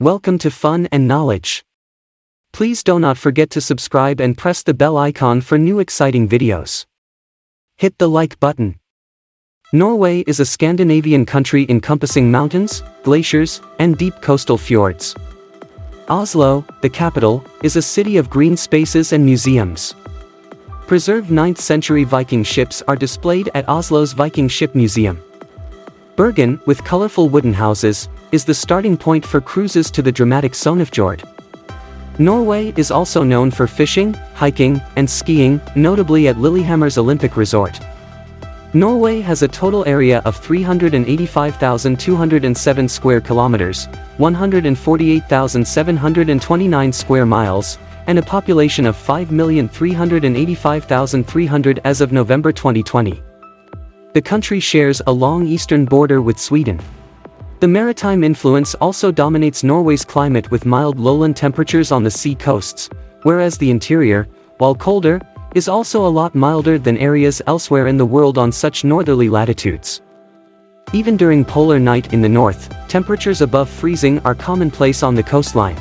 Welcome to Fun and Knowledge. Please do not forget to subscribe and press the bell icon for new exciting videos. Hit the like button. Norway is a Scandinavian country encompassing mountains, glaciers, and deep coastal fjords. Oslo, the capital, is a city of green spaces and museums. Preserved 9th century Viking ships are displayed at Oslo's Viking Ship Museum. Bergen, with colorful wooden houses, is the starting point for cruises to the dramatic Sognefjord. Norway is also known for fishing, hiking, and skiing, notably at Lillehammer's Olympic Resort. Norway has a total area of 385,207 square kilometers, 148,729 square miles, and a population of 5,385,300 as of November 2020. The country shares a long eastern border with Sweden. The maritime influence also dominates Norway's climate with mild lowland temperatures on the sea coasts, whereas the interior, while colder, is also a lot milder than areas elsewhere in the world on such northerly latitudes. Even during polar night in the north, temperatures above freezing are commonplace on the coastline.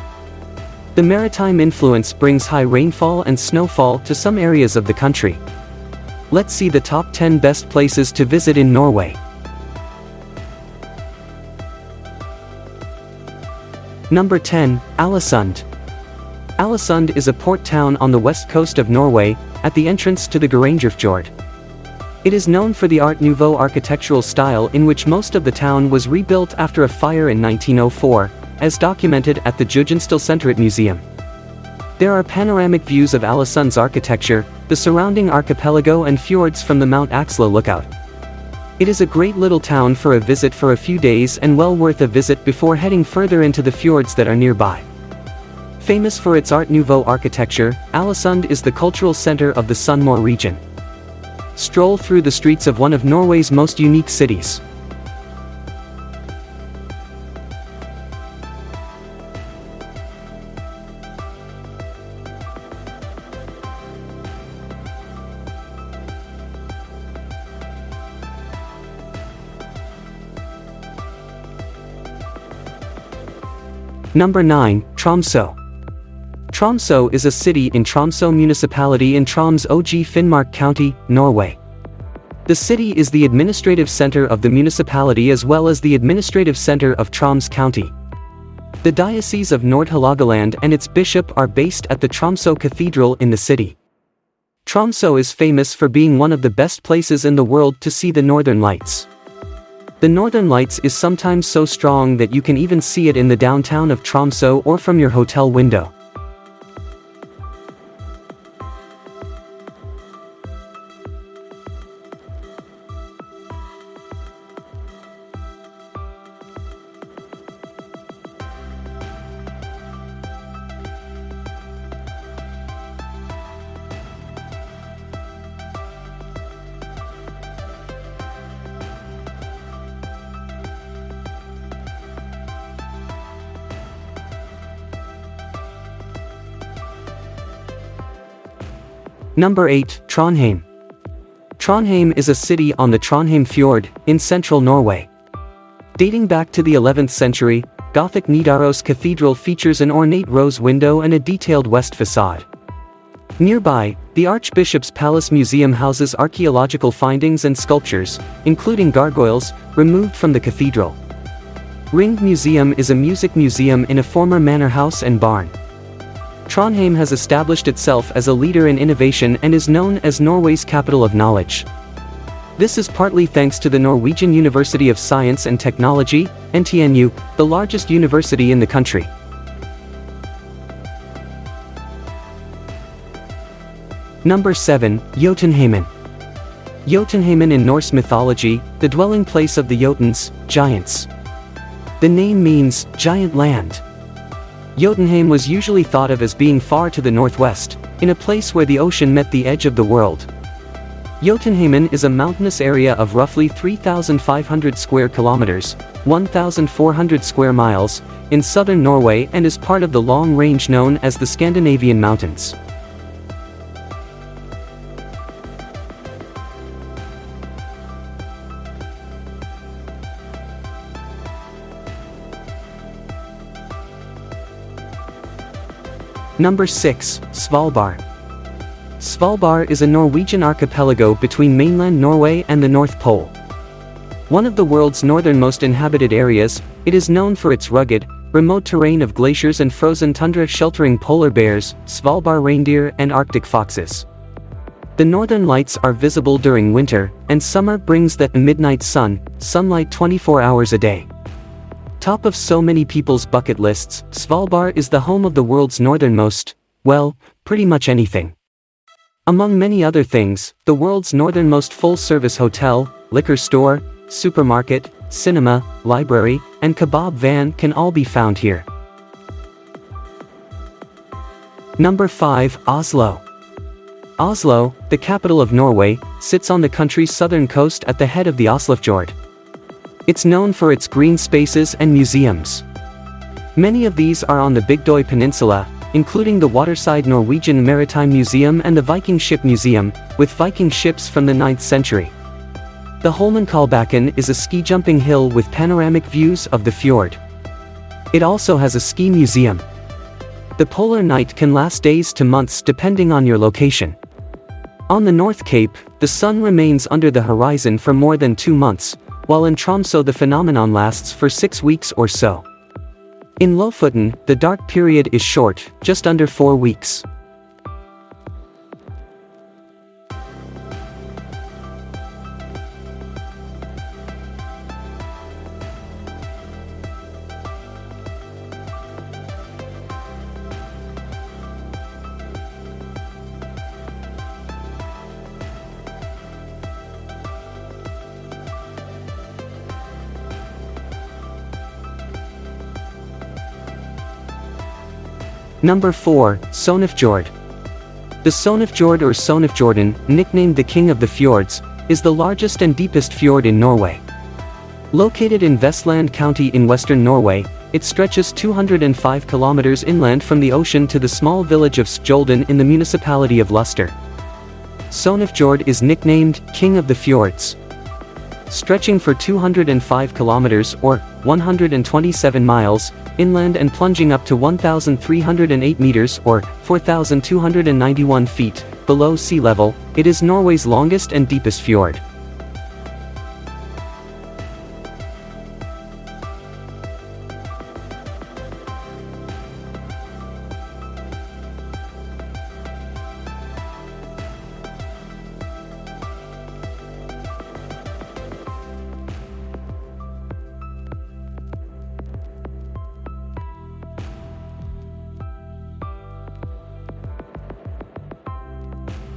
The maritime influence brings high rainfall and snowfall to some areas of the country. Let's see the top 10 best places to visit in Norway. Number 10, Alesund. Alesund is a port town on the west coast of Norway, at the entrance to the Geirangerfjord. It is known for the Art Nouveau architectural style in which most of the town was rebuilt after a fire in 1904, as documented at the Jugendstilsenteret Museum. There are panoramic views of Alesund's architecture, the surrounding archipelago and fjords from the Mount Axla lookout. It is a great little town for a visit for a few days and well worth a visit before heading further into the fjords that are nearby. Famous for its Art Nouveau architecture, Alesund is the cultural center of the Sunnmøre region. Stroll through the streets of one of Norway's most unique cities. Number 9, Tromsø. Tromsø is a city in Tromsø municipality in Troms OG Finnmark County, Norway. The city is the administrative center of the municipality as well as the administrative center of Troms County. The Diocese of Nord-Hålogaland and its bishop are based at the Tromsø Cathedral in the city. Tromsø is famous for being one of the best places in the world to see the northern lights. The northern lights is sometimes so strong that you can even see it in the downtown of Tromsø or from your hotel window. Number 8, Trondheim. Trondheim is a city on the Trondheim Fjord, in central Norway. Dating back to the 11th century, Gothic Nidaros Cathedral features an ornate rose window and a detailed west facade. Nearby, the Archbishop's Palace Museum houses archaeological findings and sculptures, including gargoyles, removed from the cathedral. Ring Museum is a music museum in a former manor house and barn. Trondheim has established itself as a leader in innovation and is known as Norway's capital of knowledge. This is partly thanks to the Norwegian University of Science and Technology, NTNU, the largest university in the country. Number 7, Jotunheimen. Jotunheimen in Norse mythology, the dwelling place of the Jotuns, giants. The name means, giant land. Jotunheim was usually thought of as being far to the northwest, in a place where the ocean met the edge of the world. Jotunheimen is a mountainous area of roughly 3,500 square kilometers, 1,400 square miles, in southern Norway and is part of the long range known as the Scandinavian Mountains. Number 6, Svalbard. Svalbard is a Norwegian archipelago between mainland Norway and the North Pole. One of the world's northernmost inhabited areas, it is known for its rugged, remote terrain of glaciers and frozen tundra sheltering polar bears, Svalbard reindeer and Arctic foxes. The northern lights are visible during winter, and summer brings that midnight sun, sunlight 24 hours a day. Top of so many people's bucket lists, Svalbard is the home of the world's northernmost, well, pretty much anything. Among many other things, the world's northernmost full-service hotel, liquor store, supermarket, cinema, library, and kebab van can all be found here. Number 5, Oslo. Oslo, the capital of Norway, sits on the country's southern coast at the head of the Oslofjord. It's known for its green spaces and museums. Many of these are on the Bygdøy Peninsula, including the waterside Norwegian Maritime Museum and the Viking Ship Museum, with Viking ships from the 9th century. The Holmenkollbakken is a ski jumping hill with panoramic views of the fjord. It also has a ski museum. The polar night can last days to months depending on your location. On the North Cape, the sun remains under the horizon for more than two months, while in Tromso the phenomenon lasts for six weeks or so. In Lofoten, the dark period is short, just under four weeks. Number 4, Sognefjord. The Sognefjord or Sognefjorden, nicknamed the King of the Fjords, is the largest and deepest fjord in Norway. Located in Vestland County in western Norway, it stretches 205 kilometers inland from the ocean to the small village of Skjolden in the municipality of Luster. Sognefjord is nicknamed King of the Fjords. Stretching for 205 kilometers or 127 miles, inland and plunging up to 1,308 meters or 4,291 feet below sea level, it is Norway's longest and deepest fjord.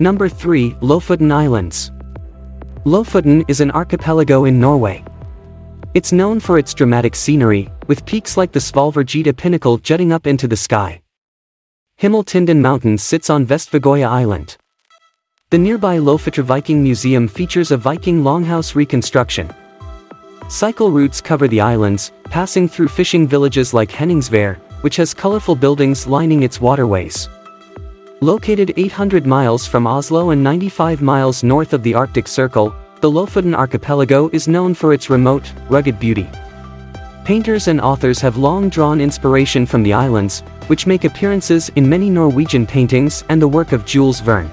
Number 3, Lofoten Islands. Lofoten is an archipelago in Norway. It's known for its dramatic scenery, with peaks like the Svolværgeita pinnacle jutting up into the sky. Himmeltinden Mountain sits on Vestvågøya Island. The nearby Lofotr Viking Museum features a Viking longhouse reconstruction. Cycle routes cover the islands, passing through fishing villages like Henningsvær, which has colorful buildings lining its waterways. Located 800 miles from Oslo and 95 miles north of the Arctic Circle, the Lofoten archipelago is known for its remote, rugged beauty. Painters and authors have long drawn inspiration from the islands, which make appearances in many Norwegian paintings and the work of Jules Verne.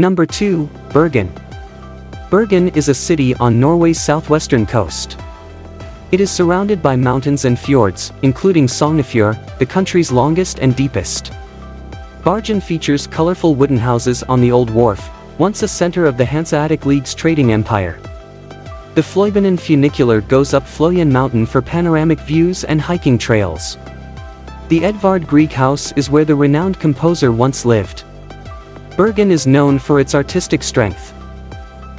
Number 2, Bergen. Bergen is a city on Norway's southwestern coast. It is surrounded by mountains and fjords, including Sognefjord, the country's longest and deepest. Bergen features colorful wooden houses on the Old Wharf, once a center of the Hanseatic League's trading empire. The Fløibanen funicular goes up Floyen Mountain for panoramic views and hiking trails. The Edvard Grieg House is where the renowned composer once lived. Bergen is known for its artistic strength.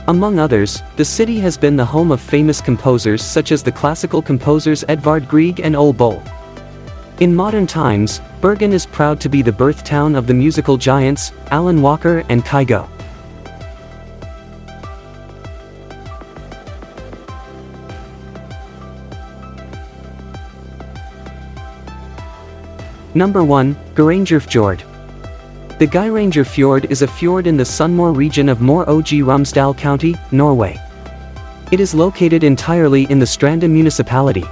Among others, the city has been the home of famous composers such as the classical composers Edvard Grieg and Ole Bull. In modern times, Bergen is proud to be the birth town of the musical giants, Alan Walker and Kygo. Number 1, Geirangerfjord. The Geiranger Fjord is a fjord in the Sunnmøre region of Møre og Romsdal County, Norway. It is located entirely in the Stranda municipality.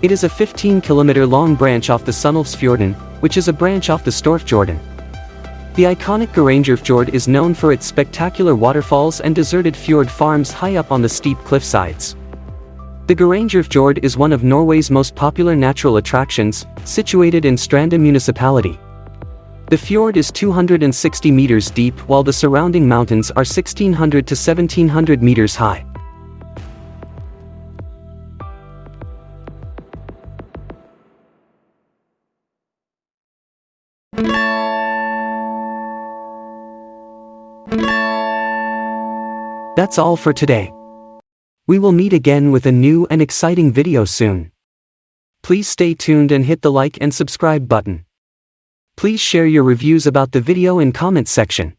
It is a 15-kilometer long branch off the Sunnylvsfjorden, which is a branch off the Storfjorden. The iconic Geirangerfjord is known for its spectacular waterfalls and deserted fjord farms high up on the steep cliffsides. The Geirangerfjord is one of Norway's most popular natural attractions, situated in Stranda municipality. The fjord is 260 meters deep while the surrounding mountains are 1600 to 1700 meters high. That's all for today. We will meet again with a new and exciting video soon. Please stay tuned and hit the like and subscribe button. Please share your reviews about the video in comments section.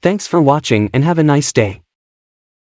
Thanks for watching and have a nice day.